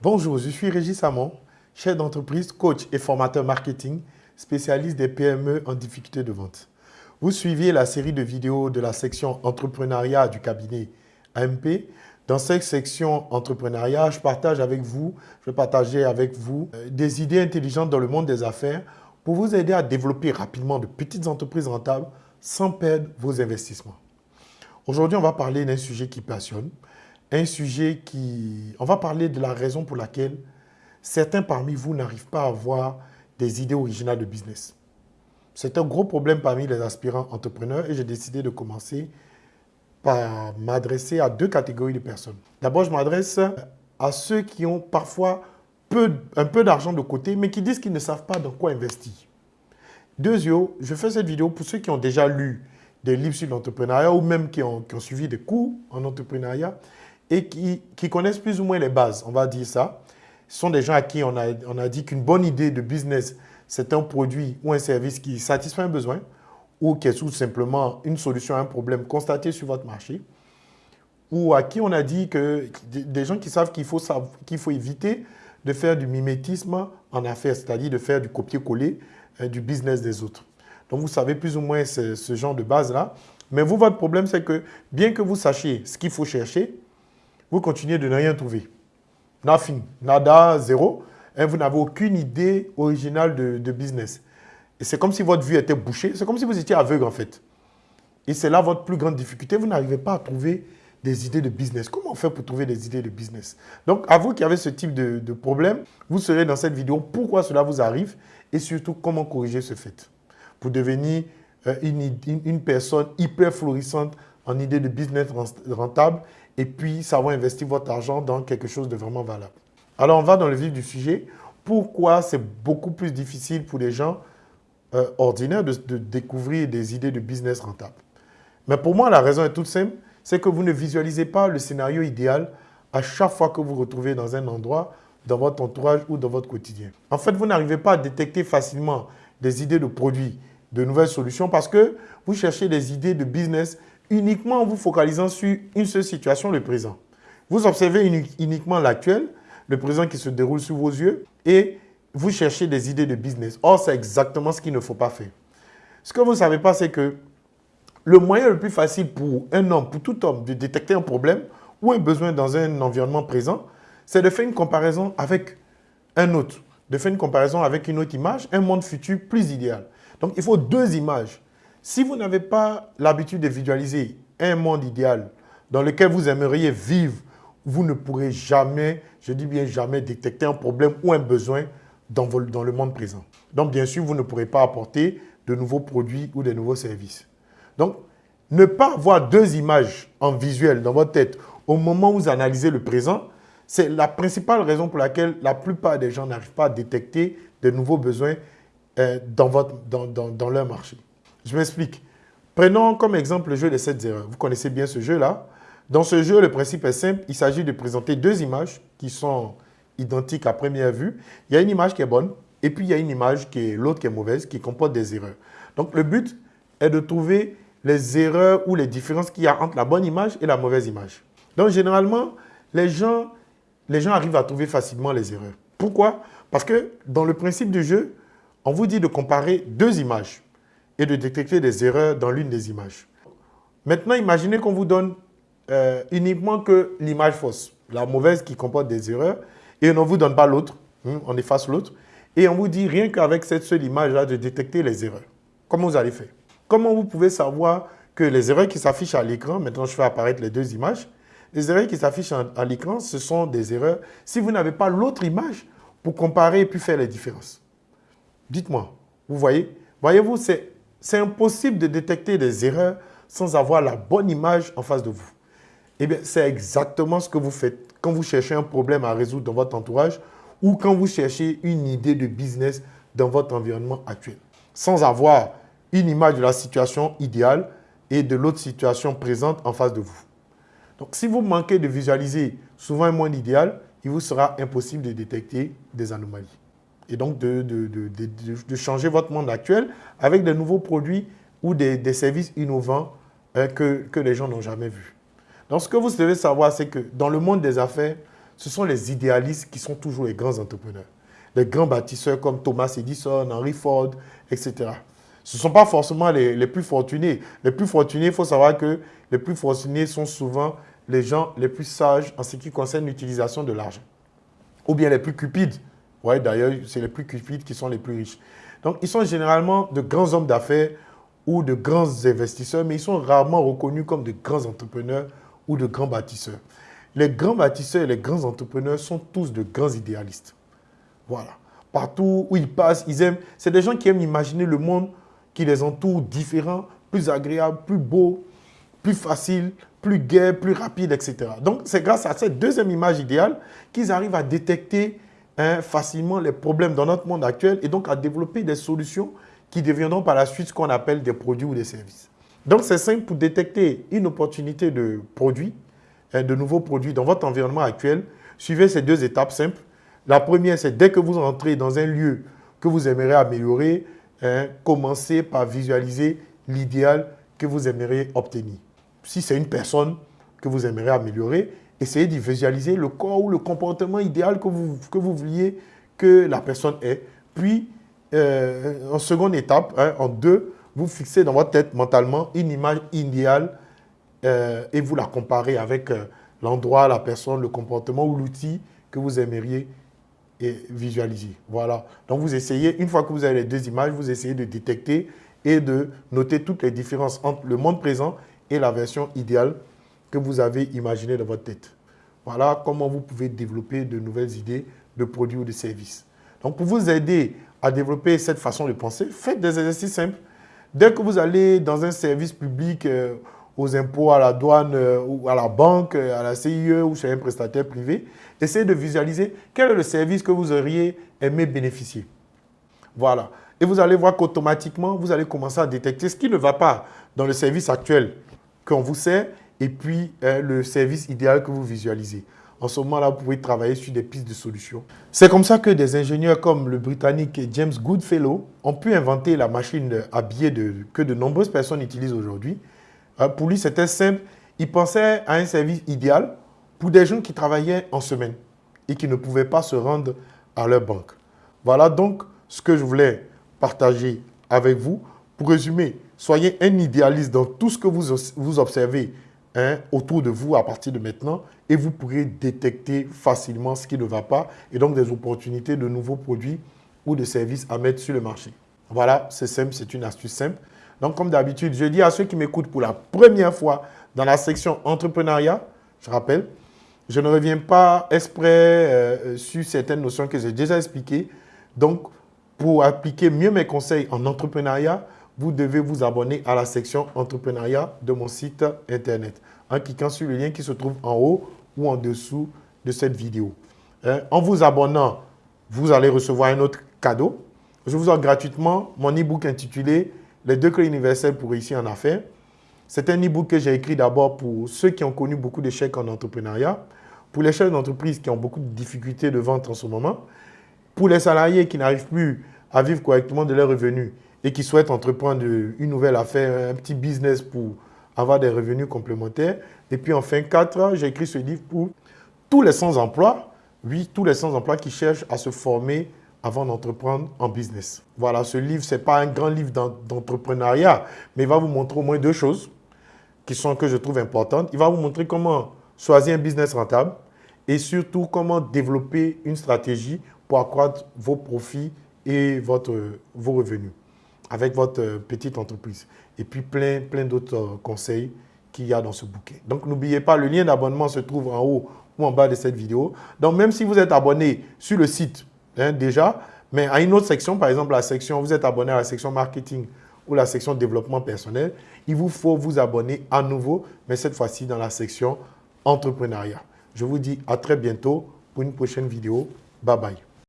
Bonjour, je suis Régis Samon, chef d'entreprise, coach et formateur marketing, spécialiste des PME en difficulté de vente. Vous suiviez la série de vidéos de la section entrepreneuriat du cabinet AMP. Dans cette section entrepreneuriat, je partage avec vous, je vais partager avec vous euh, des idées intelligentes dans le monde des affaires pour vous aider à développer rapidement de petites entreprises rentables sans perdre vos investissements. Aujourd'hui, on va parler d'un sujet qui passionne, un sujet qui... On va parler de la raison pour laquelle certains parmi vous n'arrivent pas à avoir des idées originales de business. C'est un gros problème parmi les aspirants entrepreneurs et j'ai décidé de commencer par m'adresser à deux catégories de personnes. D'abord, je m'adresse à ceux qui ont parfois peu, un peu d'argent de côté, mais qui disent qu'ils ne savent pas dans quoi investir. Deuxièmement, je fais cette vidéo pour ceux qui ont déjà lu des livres sur l'entrepreneuriat ou même qui ont, qui ont, suivi des cours en entrepreneuriat et qui, connaissent plus ou moins les bases, on va dire ça. Ce sont des gens à qui on a, dit qu'une bonne idée de business, c'est un produit ou un service qui satisfait un besoin ou qui est tout simplement une solution à un problème constaté sur votre marché, ou à qui on a dit que des gens qui savent qu'il faut, qu'il faut éviter de faire du mimétisme en affaires, c'est-à-dire de faire du copier-coller euh, du business des autres. Donc, vous savez plus ou moins ce genre de base-là. Mais vous, votre problème, c'est que bien que vous sachiez ce qu'il faut chercher, vous continuez de ne rien trouver. Nothing, nada, zéro. Et vous n'avez aucune idée originale de, business. Et c'est comme si votre vue était bouchée. C'est comme si vous étiez aveugle, en fait. Et c'est là votre plus grande difficulté. Vous n'arrivez pas à trouver des idées de business. Comment on fait pour trouver des idées de business? Donc, à vous qui avez ce type de, problème, vous serez dans cette vidéo pourquoi cela vous arrive? Et surtout comment corriger ce fait? Pour devenir euh, une, une, personne hyper florissante en idée de business rentable et puis savoir investir votre argent dans quelque chose de vraiment valable. Alors, on va dans le vif du sujet. Pourquoi c'est beaucoup plus difficile pour les gens euh, ordinaires de, de découvrir des idées de business rentables Mais pour moi, la raison est toute simple c'est que vous ne visualisez pas le scénario idéal à chaque fois que vous vous retrouvez dans un endroit, dans votre entourage ou dans votre quotidien. En fait, vous n'arrivez pas à détecter facilement des idées de produits, de nouvelles solutions parce que vous cherchez des idées de business uniquement en vous focalisant sur une seule situation, le présent. Vous observez uniquement l'actuel, le présent qui se déroule sous vos yeux et vous cherchez des idées de business. Or, c'est exactement ce qu'il ne faut pas faire. Ce que vous ne savez pas, c'est que le moyen le plus facile pour un homme, pour tout homme, de détecter un problème ou un besoin dans un environnement présent, c'est de faire une comparaison avec un autre, de faire une comparaison avec une autre image, un monde futur plus idéal. Donc, il faut deux images. Si vous n'avez pas l'habitude de visualiser un monde idéal dans lequel vous aimeriez vivre, vous ne pourrez jamais, je dis bien jamais, détecter un problème ou un besoin dans, le monde présent. Donc, bien sûr, vous ne pourrez pas apporter de nouveaux produits ou de nouveaux services. Donc, ne pas avoir deux images en visuel dans votre tête au moment où vous analysez le présent, c'est la principale raison pour laquelle la plupart des gens n'arrivent pas à détecter de nouveaux besoins euh, dans leur marché. Je m'explique. Prenons comme exemple le jeu des 7 erreurs. Vous connaissez bien ce jeu-là. Dans ce jeu, le principe est simple. Il s'agit de présenter deux images qui sont identiques à première vue. Il y a une image qui est bonne et puis il y a une image qui est l'autre qui est mauvaise, qui comporte des erreurs. Donc, le but est de trouver les erreurs ou les différences qu'il y a entre la bonne image et la mauvaise image. Donc, généralement, les gens, les gens arrivent à trouver facilement les erreurs. Pourquoi? Parce que dans le principe du jeu, on vous dit de comparer deux images et de détecter des erreurs dans l'une des images. Maintenant, imaginez qu'on vous donne euh, uniquement que l'image fausse, la mauvaise qui comporte des erreurs, et on ne vous donne pas l'autre, hein, on efface l'autre, et on vous dit rien qu'avec cette seule image-là de détecter les erreurs. Comment vous allez faire? Comment vous pouvez savoir que les erreurs qui s'affichent à l'écran, maintenant je fais apparaître les deux images, les erreurs qui s'affichent à l'écran, ce sont des erreurs si vous n'avez pas l'autre image pour comparer et puis faire les différences. Dites-moi, vous voyez? Voyez-vous, c'est impossible de détecter des erreurs sans avoir la bonne image en face de vous. Eh bien, c'est exactement ce que vous faites quand vous cherchez un problème à résoudre dans votre entourage ou quand vous cherchez une idée de business dans votre environnement actuel. Sans avoir une image de la situation idéale et de l'autre situation présente en face de vous. Donc, si vous manquez de visualiser souvent un monde idéal, il vous sera impossible de détecter des anomalies. Et donc, de, de, de, de changer votre monde actuel avec de nouveaux produits ou des, des services innovants euh, que, que les gens n'ont jamais vus. Donc, ce que vous devez savoir, c'est que dans le monde des affaires, ce sont les idéalistes qui sont toujours les grands entrepreneurs. Les grands bâtisseurs comme Thomas Edison, Henry Ford, etc. Ce ne sont pas forcément les, les, plus fortunés. Les plus fortunés, il faut savoir que les plus fortunés sont souvent les gens les plus sages en ce qui concerne l'utilisation de l'argent. Ou bien les plus cupides. Ouais, D'ailleurs, c'est les plus cupides qui sont les plus riches. Donc, ils sont généralement de grands hommes d'affaires ou de grands investisseurs, mais ils sont rarement reconnus comme de grands entrepreneurs ou de grands bâtisseurs. Les grands bâtisseurs et les grands entrepreneurs sont tous de grands idéalistes. Voilà. Partout où ils passent, ils aiment. C'est des gens qui aiment imaginer le monde qui les entoure différent, plus agréable, plus beau, plus facile, plus gai, plus rapide, etc. Donc, c'est grâce à cette deuxième image idéale qu'ils arrivent à détecter hein, facilement les problèmes dans notre monde actuel et donc à développer des solutions qui deviendront par la suite ce qu'on appelle des produits ou des services. Donc, c'est simple pour détecter une opportunité de produit, hein, de nouveaux produits dans votre environnement actuel. Suivez ces deux étapes simples. La première, c'est dès que vous entrez dans un lieu que vous aimeriez améliorer, hein, commencez par visualiser l'idéal que vous aimeriez obtenir. Si c'est une personne que vous aimeriez améliorer, essayez de visualiser le corps ou le comportement idéal que vous, que vous vouliez que la personne ait. Puis, euh, en seconde étape, hein, en deux, vous fixez dans votre tête mentalement une image idéale euh, et vous la comparez avec euh, l'endroit, la personne, le comportement ou l'outil que vous aimeriez visualiser. Voilà. Donc, vous essayez, une fois que vous avez les deux images, vous essayez de détecter et de noter toutes les différences entre le monde présent et la version idéale que vous avez imaginée dans votre tête. Voilà comment vous pouvez développer de nouvelles idées de produits ou de services. Donc, pour vous aider à développer cette façon de penser, faites des exercices simples. Dès que vous allez dans un service public, euh, aux impôts, à la douane, euh, ou à la banque, euh, à la CIE ou chez un prestataire privé, essayez de visualiser quel est le service que vous auriez aimé bénéficier. Voilà. Et vous allez voir qu'automatiquement, vous allez commencer à détecter ce qui ne va pas dans le service actuel qu'on vous sert et puis le service idéal que vous visualisez. En ce moment-là, vous pouvez travailler sur des pistes de solutions. C'est comme ça que des ingénieurs comme le Britannique James Goodfellow ont pu inventer la machine à billets que de nombreuses personnes utilisent aujourd'hui. Euh, pour lui, c'était simple. Il pensait à un service idéal pour des gens qui travaillaient en semaine et qui ne pouvaient pas se rendre à leur banque. Voilà donc ce que je voulais partager avec vous. Pour résumer, soyez un idéaliste dans tout ce que vous observez Hein, autour de vous à partir de maintenant et vous pourrez détecter facilement ce qui ne va pas et donc des opportunités de nouveaux produits ou de services à mettre sur le marché. Voilà, c'est simple, c'est une astuce simple. Donc, comme d'habitude, je dis à ceux qui m'écoutent pour la première fois dans la section entrepreneuriat, je rappelle, je ne reviens pas exprès euh, sur certaines notions que j'ai déjà expliquées. Donc, pour appliquer mieux mes conseils en entrepreneuriat, vous devez vous abonner à la section entrepreneuriat de mon site internet en cliquant sur le lien qui se trouve en haut ou en dessous de cette vidéo. Hein, en vous abonnant, vous allez recevoir un autre cadeau. Je vous offre gratuitement mon e-book intitulé « Les deux clés universelles pour réussir en affaires ». C'est un e-book que j'ai écrit d'abord pour ceux qui ont connu beaucoup d'échecs en entrepreneuriat, pour les chefs d'entreprise qui ont beaucoup de difficultés de vente en ce moment, pour les salariés qui n'arrivent plus à vivre correctement de leurs revenus et qui souhaitent entreprendre une nouvelle affaire, un petit business pour avoir des revenus complémentaires. Et puis enfin, quatre, j'ai écrit ce livre pour tous les sans-emploi, oui, tous les sans-emploi qui cherchent à se former avant d'entreprendre en business. Voilà, ce livre, ce n'est pas un grand livre d'entrepreneuriat, mais il va vous montrer au moins deux choses qui sont que je trouve importantes. Il va vous montrer comment choisir un business rentable et surtout comment développer une stratégie pour accroître vos profits et votre, vos revenus avec votre euh, petite entreprise. Et puis plein, plein d'autres euh, conseils qu'il y a dans ce bouquet. Donc n'oubliez pas, le lien d'abonnement se trouve en haut ou en bas de cette vidéo. Donc même si vous êtes abonné sur le site hein, déjà, mais à une autre section, par exemple la section, vous êtes abonné à la section marketing ou la section développement personnel, il vous faut vous abonner à nouveau, mais cette fois-ci dans la section entrepreneuriat. Je vous dis à très bientôt pour une prochaine vidéo. Bye bye.